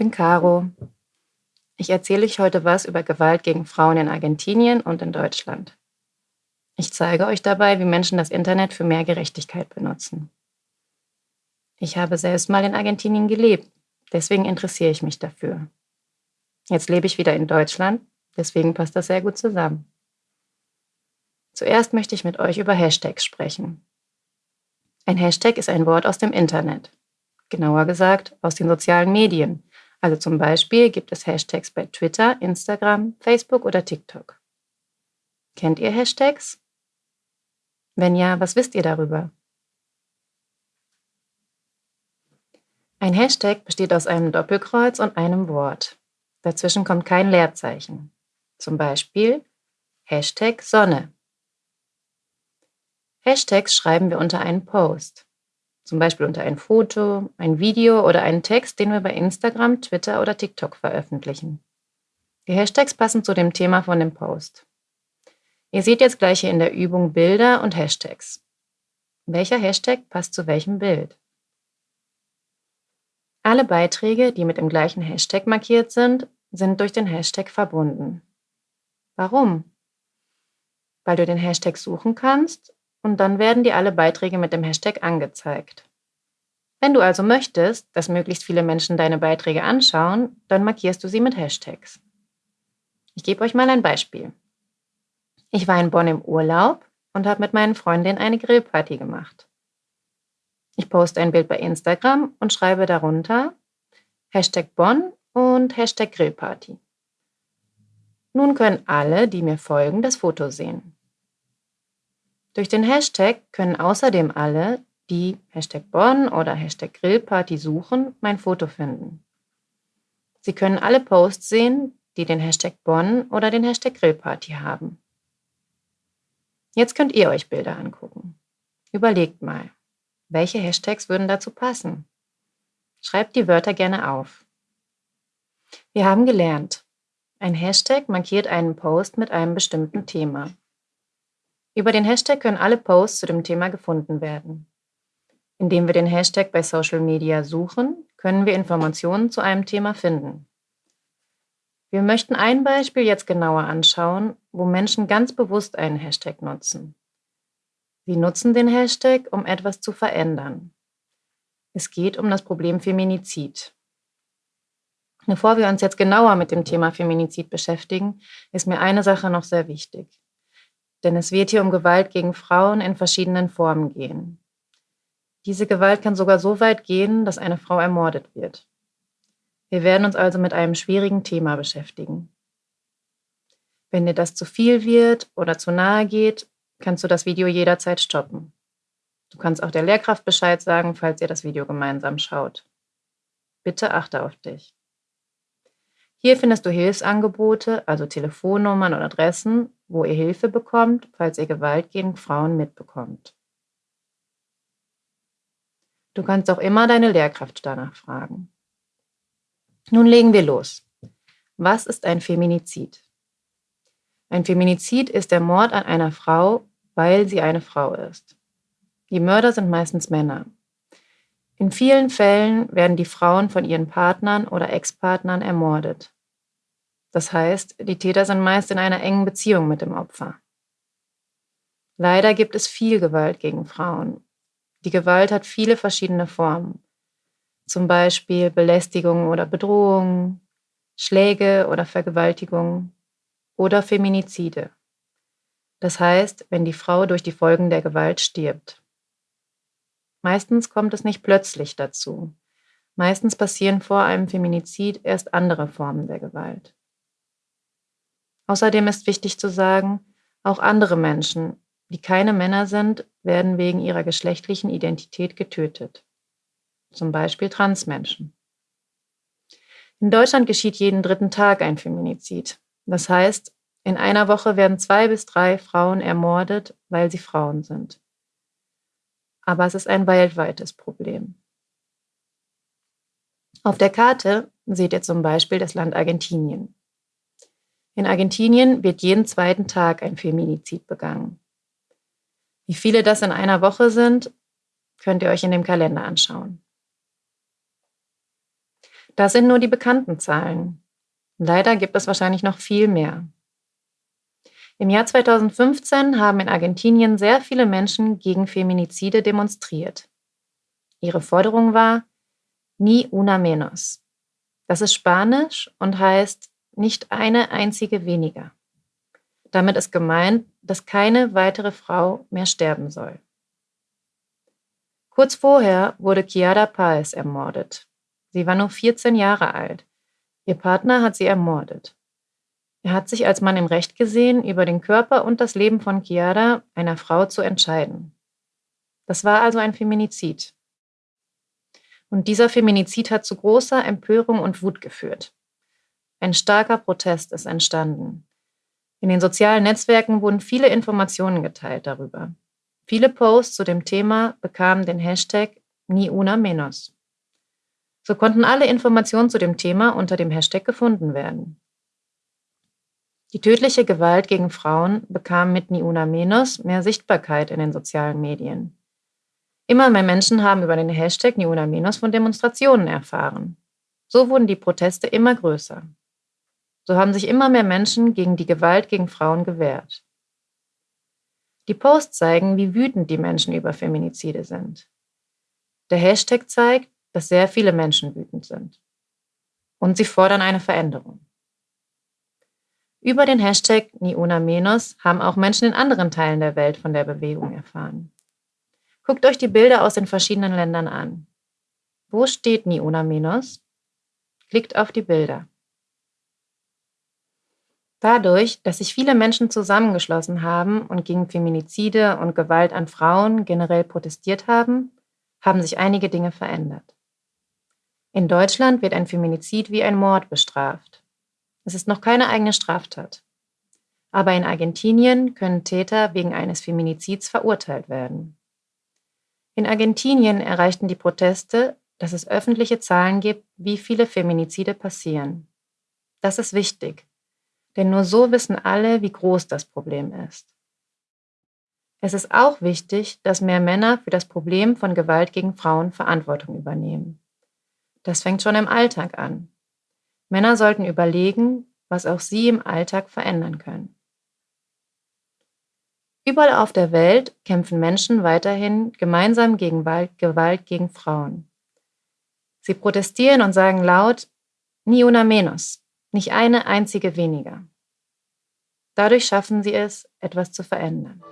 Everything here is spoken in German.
bin Caro. Ich erzähle euch heute was über Gewalt gegen Frauen in Argentinien und in Deutschland. Ich zeige euch dabei, wie Menschen das Internet für mehr Gerechtigkeit benutzen. Ich habe selbst mal in Argentinien gelebt, deswegen interessiere ich mich dafür. Jetzt lebe ich wieder in Deutschland, deswegen passt das sehr gut zusammen. Zuerst möchte ich mit euch über Hashtags sprechen. Ein Hashtag ist ein Wort aus dem Internet, genauer gesagt aus den sozialen Medien. Also zum Beispiel gibt es Hashtags bei Twitter, Instagram, Facebook oder TikTok. Kennt ihr Hashtags? Wenn ja, was wisst ihr darüber? Ein Hashtag besteht aus einem Doppelkreuz und einem Wort. Dazwischen kommt kein Leerzeichen. Zum Beispiel Hashtag Sonne. Hashtags schreiben wir unter einen Post. Zum Beispiel unter ein Foto, ein Video oder einen Text, den wir bei Instagram, Twitter oder TikTok veröffentlichen. Die Hashtags passen zu dem Thema von dem Post. Ihr seht jetzt gleich hier in der Übung Bilder und Hashtags. Welcher Hashtag passt zu welchem Bild? Alle Beiträge, die mit dem gleichen Hashtag markiert sind, sind durch den Hashtag verbunden. Warum? Weil du den Hashtag suchen kannst und dann werden dir alle Beiträge mit dem Hashtag angezeigt. Wenn du also möchtest, dass möglichst viele Menschen deine Beiträge anschauen, dann markierst du sie mit Hashtags. Ich gebe euch mal ein Beispiel. Ich war in Bonn im Urlaub und habe mit meinen Freundinnen eine Grillparty gemacht. Ich poste ein Bild bei Instagram und schreibe darunter Hashtag Bonn und Hashtag Grillparty. Nun können alle, die mir folgen, das Foto sehen. Durch den Hashtag können außerdem alle, die Hashtag Bonn oder Hashtag Grillparty suchen, mein Foto finden. Sie können alle Posts sehen, die den Hashtag Bonn oder den Hashtag Grillparty haben. Jetzt könnt ihr euch Bilder angucken. Überlegt mal, welche Hashtags würden dazu passen? Schreibt die Wörter gerne auf. Wir haben gelernt, ein Hashtag markiert einen Post mit einem bestimmten Thema. Über den Hashtag können alle Posts zu dem Thema gefunden werden. Indem wir den Hashtag bei Social Media suchen, können wir Informationen zu einem Thema finden. Wir möchten ein Beispiel jetzt genauer anschauen, wo Menschen ganz bewusst einen Hashtag nutzen. Sie nutzen den Hashtag, um etwas zu verändern. Es geht um das Problem Feminizid. Bevor wir uns jetzt genauer mit dem Thema Feminizid beschäftigen, ist mir eine Sache noch sehr wichtig. Denn es wird hier um Gewalt gegen Frauen in verschiedenen Formen gehen. Diese Gewalt kann sogar so weit gehen, dass eine Frau ermordet wird. Wir werden uns also mit einem schwierigen Thema beschäftigen. Wenn dir das zu viel wird oder zu nahe geht, kannst du das Video jederzeit stoppen. Du kannst auch der Lehrkraft Bescheid sagen, falls ihr das Video gemeinsam schaut. Bitte achte auf dich. Hier findest du Hilfsangebote, also Telefonnummern und Adressen, wo ihr Hilfe bekommt, falls ihr Gewalt gegen Frauen mitbekommt. Du kannst auch immer deine Lehrkraft danach fragen. Nun legen wir los. Was ist ein Feminizid? Ein Feminizid ist der Mord an einer Frau, weil sie eine Frau ist. Die Mörder sind meistens Männer. In vielen Fällen werden die Frauen von ihren Partnern oder Ex-Partnern ermordet. Das heißt, die Täter sind meist in einer engen Beziehung mit dem Opfer. Leider gibt es viel Gewalt gegen Frauen. Die Gewalt hat viele verschiedene Formen zum Beispiel Belästigung oder Bedrohung, Schläge oder Vergewaltigung oder Feminizide. Das heißt, wenn die Frau durch die Folgen der Gewalt stirbt. Meistens kommt es nicht plötzlich dazu. Meistens passieren vor einem Feminizid erst andere Formen der Gewalt. Außerdem ist wichtig zu sagen, auch andere Menschen, die keine Männer sind, werden wegen ihrer geschlechtlichen Identität getötet zum Beispiel Transmenschen. In Deutschland geschieht jeden dritten Tag ein Feminizid. Das heißt, in einer Woche werden zwei bis drei Frauen ermordet, weil sie Frauen sind. Aber es ist ein weltweites Problem. Auf der Karte seht ihr zum Beispiel das Land Argentinien. In Argentinien wird jeden zweiten Tag ein Feminizid begangen. Wie viele das in einer Woche sind, könnt ihr euch in dem Kalender anschauen. Das sind nur die bekannten Zahlen. Leider gibt es wahrscheinlich noch viel mehr. Im Jahr 2015 haben in Argentinien sehr viele Menschen gegen Feminizide demonstriert. Ihre Forderung war Ni una menos. Das ist Spanisch und heißt nicht eine einzige weniger. Damit ist gemeint, dass keine weitere Frau mehr sterben soll. Kurz vorher wurde Chiara Paez ermordet. Sie war nur 14 Jahre alt. Ihr Partner hat sie ermordet. Er hat sich als Mann im Recht gesehen, über den Körper und das Leben von Chiara, einer Frau, zu entscheiden. Das war also ein Feminizid. Und dieser Feminizid hat zu großer Empörung und Wut geführt. Ein starker Protest ist entstanden. In den sozialen Netzwerken wurden viele Informationen geteilt darüber. Viele Posts zu dem Thema bekamen den Hashtag Ni una menos. So konnten alle Informationen zu dem Thema unter dem Hashtag gefunden werden. Die tödliche Gewalt gegen Frauen bekam mit Ni una menos mehr Sichtbarkeit in den sozialen Medien. Immer mehr Menschen haben über den Hashtag Ni una menos von Demonstrationen erfahren. So wurden die Proteste immer größer. So haben sich immer mehr Menschen gegen die Gewalt gegen Frauen gewehrt. Die Posts zeigen, wie wütend die Menschen über Feminizide sind. Der Hashtag zeigt, dass sehr viele Menschen wütend sind. Und sie fordern eine Veränderung. Über den Hashtag Ni Una Menos haben auch Menschen in anderen Teilen der Welt von der Bewegung erfahren. Guckt euch die Bilder aus den verschiedenen Ländern an. Wo steht Ni Una Menos? Klickt auf die Bilder. Dadurch, dass sich viele Menschen zusammengeschlossen haben und gegen Feminizide und Gewalt an Frauen generell protestiert haben, haben sich einige Dinge verändert. In Deutschland wird ein Feminizid wie ein Mord bestraft. Es ist noch keine eigene Straftat. Aber in Argentinien können Täter wegen eines Feminizids verurteilt werden. In Argentinien erreichten die Proteste, dass es öffentliche Zahlen gibt, wie viele Feminizide passieren. Das ist wichtig, denn nur so wissen alle, wie groß das Problem ist. Es ist auch wichtig, dass mehr Männer für das Problem von Gewalt gegen Frauen Verantwortung übernehmen. Das fängt schon im Alltag an. Männer sollten überlegen, was auch sie im Alltag verändern können. Überall auf der Welt kämpfen Menschen weiterhin gemeinsam gegen Gewalt gegen Frauen. Sie protestieren und sagen laut, ni una menos, nicht eine einzige weniger. Dadurch schaffen sie es, etwas zu verändern.